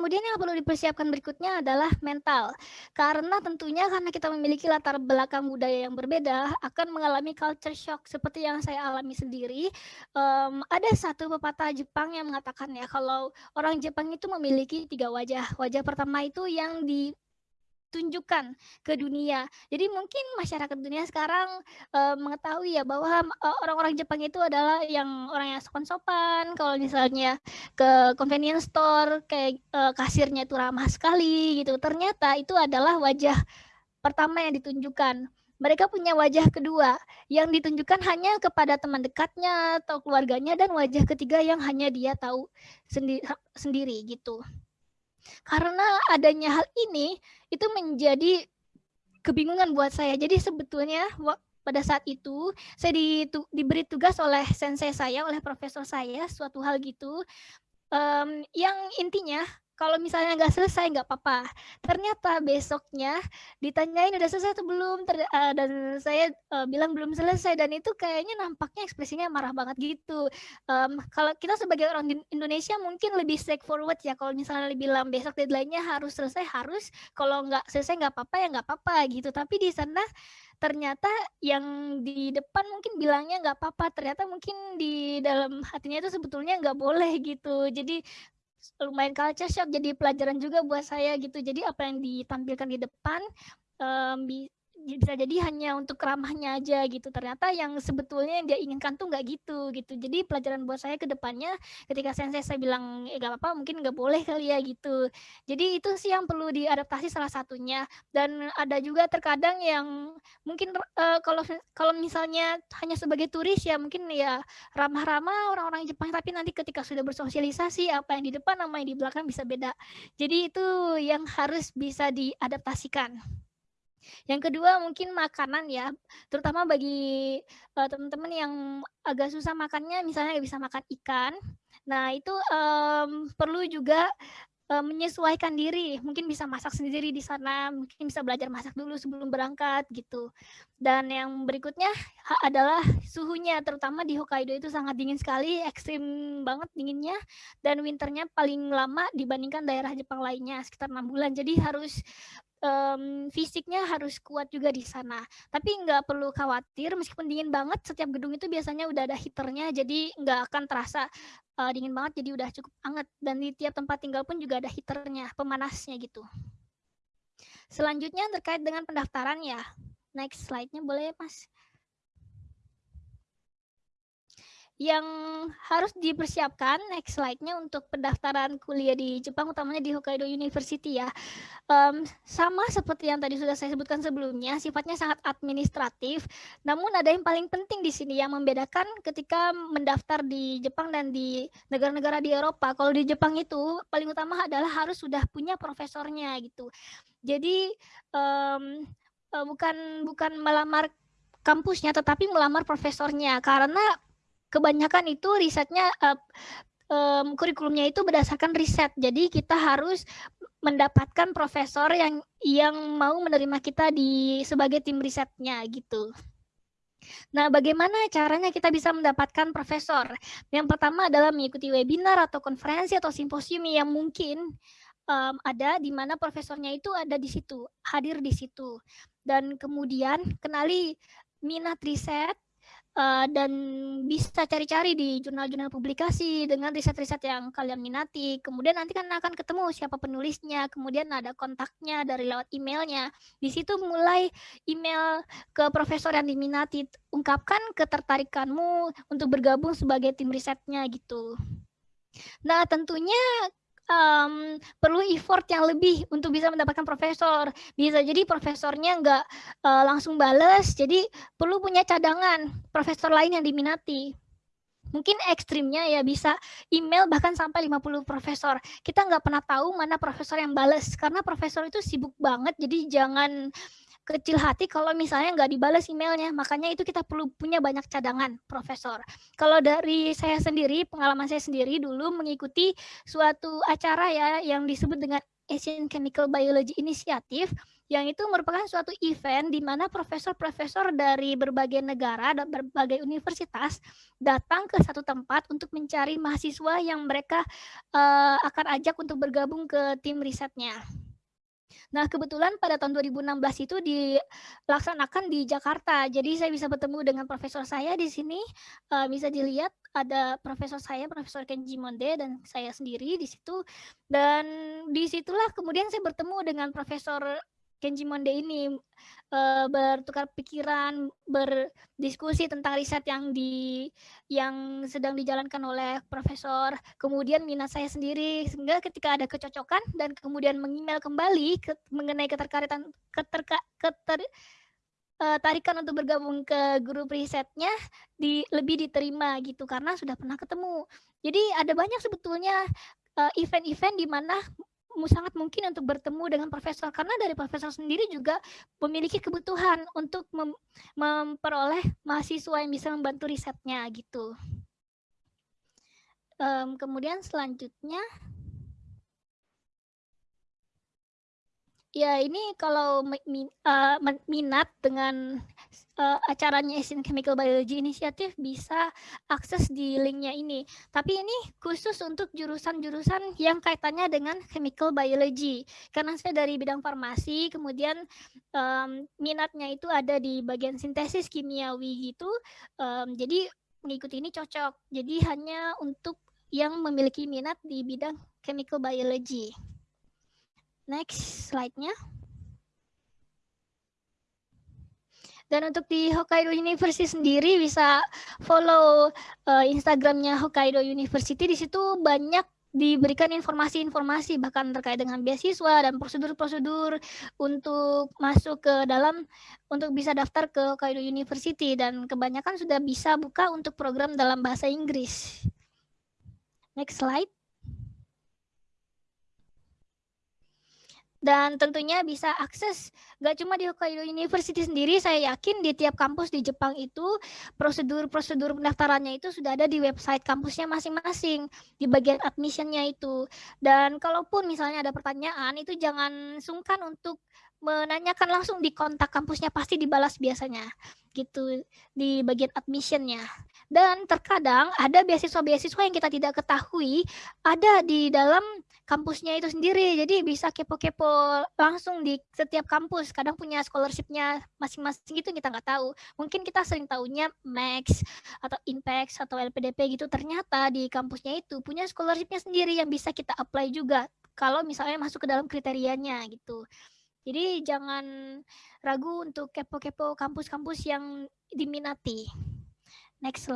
Kemudian yang perlu dipersiapkan berikutnya adalah mental. Karena tentunya karena kita memiliki latar belakang budaya yang berbeda, akan mengalami culture shock seperti yang saya alami sendiri. Um, ada satu pepatah Jepang yang mengatakan ya kalau orang Jepang itu memiliki tiga wajah. Wajah pertama itu yang di tunjukkan ke dunia. Jadi mungkin masyarakat dunia sekarang uh, mengetahui ya bahwa uh, orang-orang Jepang itu adalah yang orang yang sopan-sopan. Kalau misalnya ke convenience store kayak uh, kasirnya itu ramah sekali gitu. Ternyata itu adalah wajah pertama yang ditunjukkan. Mereka punya wajah kedua yang ditunjukkan hanya kepada teman dekatnya atau keluarganya dan wajah ketiga yang hanya dia tahu sendi sendiri gitu. Karena adanya hal ini, itu menjadi kebingungan buat saya. Jadi sebetulnya pada saat itu saya ditu diberi tugas oleh sensei saya, oleh profesor saya suatu hal gitu, um, yang intinya kalau misalnya nggak selesai nggak apa-apa. Ternyata besoknya ditanyain udah selesai atau belum Ter, uh, dan saya uh, bilang belum selesai dan itu kayaknya nampaknya ekspresinya marah banget gitu. Um, kalau kita sebagai orang di Indonesia mungkin lebih straightforward ya kalau misalnya bilang besok deadline-nya harus selesai harus kalau nggak selesai nggak apa-apa ya nggak apa-apa gitu. Tapi di sana ternyata yang di depan mungkin bilangnya nggak apa-apa ternyata mungkin di dalam hatinya itu sebetulnya nggak boleh gitu jadi lumayan culture shock jadi pelajaran juga buat saya gitu. Jadi apa yang ditampilkan di depan um, bisa jadi hanya untuk ramahnya aja gitu. Ternyata yang sebetulnya yang dia inginkan tuh nggak gitu gitu. Jadi pelajaran buat saya ke depannya ketika sensei saya bilang eh apa-apa mungkin nggak boleh kali ya gitu. Jadi itu sih yang perlu diadaptasi salah satunya. Dan ada juga terkadang yang mungkin uh, kalau kalau misalnya hanya sebagai turis ya mungkin ya ramah-ramah orang-orang Jepang tapi nanti ketika sudah bersosialisasi apa yang di depan sama yang di belakang bisa beda. Jadi itu yang harus bisa diadaptasikan. Yang kedua mungkin makanan ya, terutama bagi, uh, teman-teman yang agak susah makannya misalnya nggak bisa makan ikan. Nah itu, um, perlu juga, uh, menyesuaikan diri, mungkin bisa masak sendiri di sana, mungkin bisa belajar masak dulu sebelum berangkat gitu. Dan yang berikutnya adalah suhunya, terutama di Hokkaido itu sangat dingin sekali, ekstrim banget dinginnya, dan winternya paling lama dibandingkan daerah Jepang lainnya, sekitar enam bulan. Jadi harus um, fisiknya harus kuat juga di sana. Tapi nggak perlu khawatir, meskipun dingin banget, setiap gedung itu biasanya udah ada heaternya, jadi nggak akan terasa uh, dingin banget, jadi udah cukup hangat. Dan di tiap tempat tinggal pun juga ada heaternya, pemanasnya gitu. Selanjutnya terkait dengan pendaftaran ya. Next slide-nya boleh Mas? Yang harus dipersiapkan next slide-nya untuk pendaftaran kuliah di Jepang utamanya di Hokkaido University ya. Um, sama seperti yang tadi sudah saya sebutkan sebelumnya, sifatnya sangat administratif. Namun ada yang paling penting di sini yang membedakan ketika mendaftar di Jepang dan di negara-negara di Eropa. Kalau di Jepang itu paling utama adalah harus sudah punya profesornya gitu. Jadi um, bukan bukan melamar kampusnya tetapi melamar profesornya karena kebanyakan itu risetnya uh, um, kurikulumnya itu berdasarkan riset. Jadi kita harus mendapatkan profesor yang yang mau menerima kita di sebagai tim risetnya gitu. Nah, bagaimana caranya kita bisa mendapatkan profesor? Yang pertama adalah mengikuti webinar atau konferensi atau simposium yang mungkin um, ada di mana profesornya itu ada di situ, hadir di situ. Dan kemudian kenali minat riset uh, dan bisa cari-cari di jurnal-jurnal publikasi dengan riset-riset yang kalian minati. Kemudian nanti kan akan ketemu siapa penulisnya, kemudian ada kontaknya dari lewat emailnya. Di situ mulai email ke profesor yang diminati, ungkapkan ketertarikanmu untuk bergabung sebagai tim risetnya gitu. Nah, tentunya um, perlu effort yang lebih untuk bisa mendapatkan profesor. Bisa jadi profesornya nggak uh, langsung bales, jadi perlu punya cadangan profesor lain yang diminati. Mungkin ekstrimnya ya bisa email bahkan sampai 50 profesor. Kita nggak pernah tahu mana profesor yang bales karena profesor itu sibuk banget, jadi jangan kecil hati kalau misalnya nggak dibalas emailnya. Makanya itu kita perlu punya banyak cadangan, Profesor. Kalau dari saya sendiri, pengalaman saya sendiri dulu mengikuti suatu acara ya yang disebut dengan Asian Chemical Biology Initiative yang itu merupakan suatu event di mana profesor-profesor dari berbagai negara dan berbagai universitas datang ke satu tempat untuk mencari mahasiswa yang mereka, eee, akan ajak untuk bergabung ke tim risetnya. Nah, kebetulan pada tahun 2016 itu dilaksanakan di Jakarta. Jadi saya bisa bertemu dengan profesor saya di sini, eee, bisa dilihat ada profesor saya, Profesor Kenji Monde dan saya sendiri di situ. Dan di situlah kemudian saya bertemu dengan Profesor Kenji Monde ini, eee, bertukar pikiran, berdiskusi tentang riset yang di yang sedang dijalankan oleh profesor, kemudian minat saya sendiri, sehingga ketika ada kecocokan dan kemudian meng-email kembali ke mengenai keterkaitan keterka keter eee, tarikan untuk bergabung ke grup risetnya di lebih diterima gitu, karena sudah pernah ketemu. Jadi ada banyak sebetulnya, eee, event-event di mana sangat mungkin untuk bertemu dengan profesor, karena dari profesor sendiri juga memiliki kebutuhan untuk mem memperoleh mahasiswa yang bisa membantu risetnya, gitu. Mmm, kemudian selanjutnya Ya ini kalau min men minat dengan, eee, acaranya Asian Chemical Biology Initiative bisa akses di link-nya ini. Tapi ini khusus untuk jurusan-jurusan yang kaitannya dengan chemical biology. Karena saya dari bidang farmasi, kemudian, mmm, minatnya itu ada di bagian sintesis kimiawi gitu, mmm, jadi mengikuti ini cocok. Jadi hanya untuk yang memiliki minat di bidang chemical biology. Next slide-nya. Dan untuk di Hokkaido University sendiri bisa follow, eee, Instagram-nya Hokkaido University, di situ banyak diberikan informasi-informasi bahkan terkait dengan beasiswa dan prosedur-prosedur untuk masuk ke dalam untuk bisa daftar ke Hokkaido University dan kebanyakan sudah bisa buka untuk program dalam bahasa Inggris. Next slide. Dan tentunya bisa akses nggak cuma di Hokkaido University sendiri, saya yakin di tiap kampus di Jepang itu prosedur-prosedur pendaftarannya itu sudah ada di website kampusnya masing-masing, di bagian admission-nya itu. Dan kalaupun misalnya ada pertanyaan, itu jangan sungkan untuk menanyakan langsung di kontak kampusnya, pasti dibalas biasanya, gitu, di bagian admission-nya. Dan terkadang ada beasiswa-beasiswa yang kita tidak ketahui, ada di dalam kampusnya itu sendiri. Jadi bisa kepo-kepo langsung di setiap kampus, kadang punya scholarship-nya masing-masing gitu kita nggak tahu. Mungkin kita sering tahunya Max atau Inpex atau LPDP gitu, ternyata di kampusnya itu punya scholarship-nya sendiri yang bisa kita apply juga, kalau misalnya masuk ke dalam kriterianya gitu. Jadi jangan ragu untuk kepo-kepo kampus-kampus yang diminati. Next sla